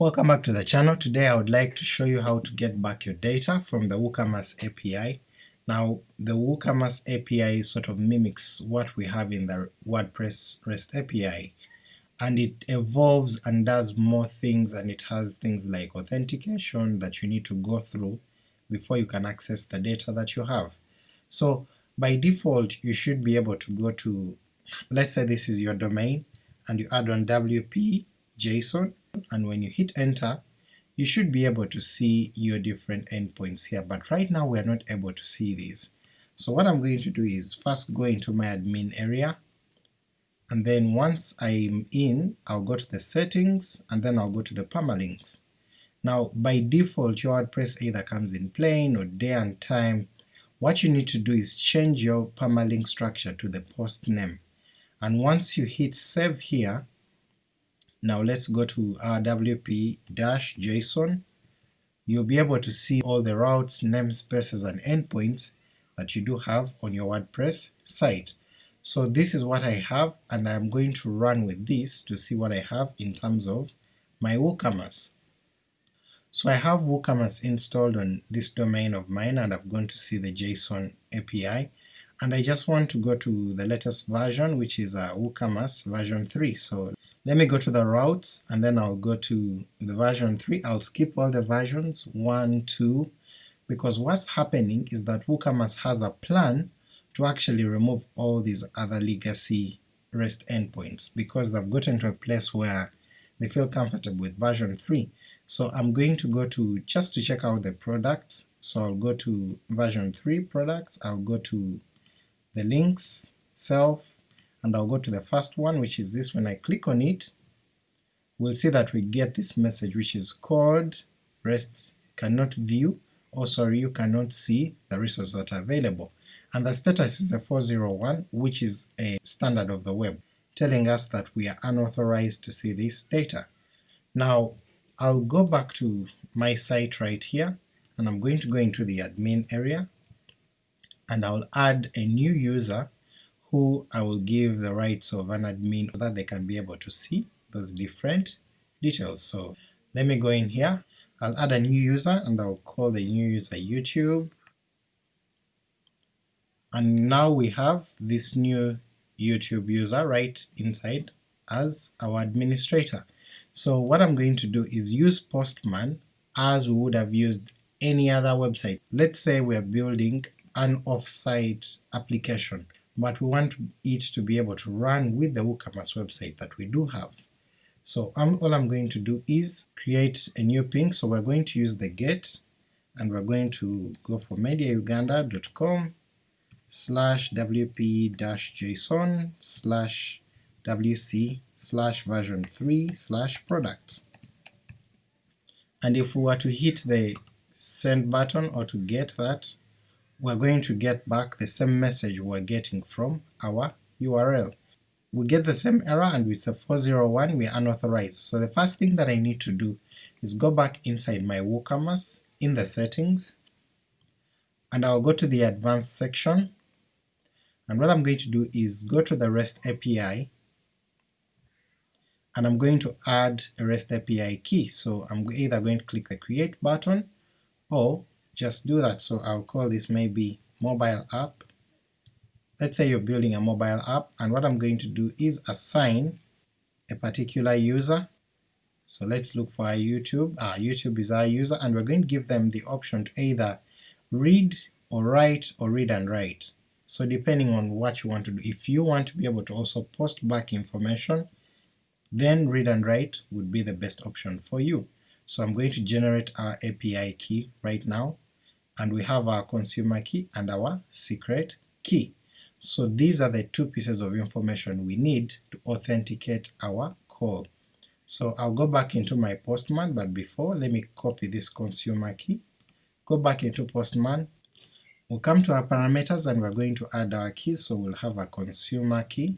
Welcome back to the channel. Today I would like to show you how to get back your data from the WooCommerce API. Now the WooCommerce API sort of mimics what we have in the WordPress REST API and it evolves and does more things and it has things like authentication that you need to go through before you can access the data that you have. So by default you should be able to go to, let's say this is your domain, and you add on WP JSON, and when you hit enter you should be able to see your different endpoints here, but right now we are not able to see these. So what I'm going to do is first go into my admin area, and then once I'm in, I'll go to the settings, and then I'll go to the permalinks. Now by default your WordPress either comes in plain or day and time. What you need to do is change your permalink structure to the post name, and once you hit save here, now let's go to our wp-json, you'll be able to see all the routes, namespaces and endpoints that you do have on your WordPress site. So this is what I have and I'm going to run with this to see what I have in terms of my WooCommerce. So I have WooCommerce installed on this domain of mine and I've gone to see the JSON API and I just want to go to the latest version which is uh, WooCommerce version 3. So let me go to the routes and then I'll go to the version 3, I'll skip all the versions 1, 2, because what's happening is that WooCommerce has a plan to actually remove all these other legacy REST endpoints because they've gotten to a place where they feel comfortable with version 3. So I'm going to go to, just to check out the products, so I'll go to version 3 products, I'll go to the links, self, and I'll go to the first one which is this, when I click on it we'll see that we get this message which is called REST cannot view, or sorry you cannot see the resources that are available, and the status is a 401 which is a standard of the web, telling us that we are unauthorized to see this data. Now I'll go back to my site right here, and I'm going to go into the admin area, and I'll add a new user who I will give the rights of an admin so that they can be able to see those different details. So let me go in here, I'll add a new user and I'll call the new user YouTube, and now we have this new YouTube user right inside as our administrator. So what I'm going to do is use Postman as we would have used any other website. Let's say we're building an off-site application but we want it to be able to run with the WooCommerce website that we do have. So um, all I'm going to do is create a new ping, so we're going to use the get, and we're going to go for mediauganda.com slash wp-json slash wc slash version 3 slash products. And if we were to hit the send button or to get that, we're going to get back the same message we're getting from our URL. We get the same error and it's a 401, we're unauthorized. So the first thing that I need to do is go back inside my WooCommerce in the settings, and I'll go to the advanced section, and what I'm going to do is go to the REST API, and I'm going to add a REST API key, so I'm either going to click the create button, or just do that. So I'll call this maybe mobile app. Let's say you're building a mobile app, and what I'm going to do is assign a particular user. So let's look for our YouTube. Ah, YouTube is our user, and we're going to give them the option to either read or write or read and write. So depending on what you want to do, if you want to be able to also post back information, then read and write would be the best option for you. So I'm going to generate our API key right now, and we have our consumer key and our secret key. So these are the two pieces of information we need to authenticate our call. So I'll go back into my Postman, but before let me copy this consumer key, go back into Postman, we'll come to our parameters and we're going to add our keys, so we'll have a consumer key,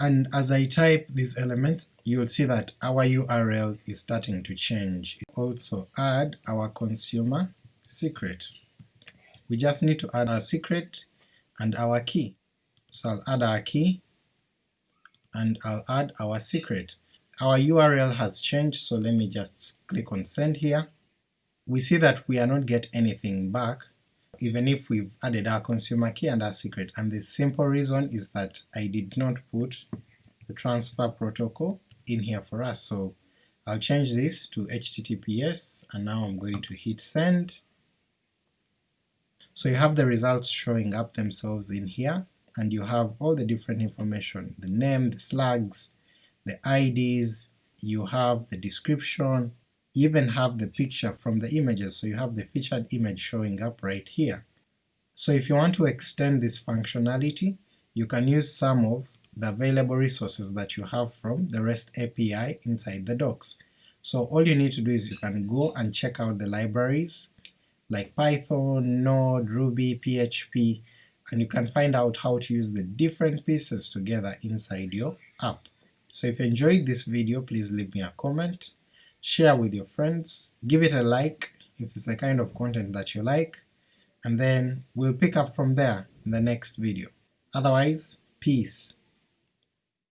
and as I type these elements you will see that our URL is starting to change. Also add our consumer secret. We just need to add our secret and our key. So I'll add our key and I'll add our secret. Our URL has changed, so let me just click on send here. We see that we are not get anything back, even if we've added our consumer key and our secret, and the simple reason is that I did not put the transfer protocol in here for us, so I'll change this to HTTPS, and now I'm going to hit send. So you have the results showing up themselves in here, and you have all the different information, the name, the slugs, the IDs, you have the description, you even have the picture from the images, so you have the featured image showing up right here. So if you want to extend this functionality, you can use some of the available resources that you have from the REST API inside the docs. So all you need to do is you can go and check out the libraries like Python, Node, Ruby, PHP, and you can find out how to use the different pieces together inside your app. So if you enjoyed this video, please leave me a comment, share with your friends, give it a like if it's the kind of content that you like, and then we'll pick up from there in the next video. Otherwise, peace.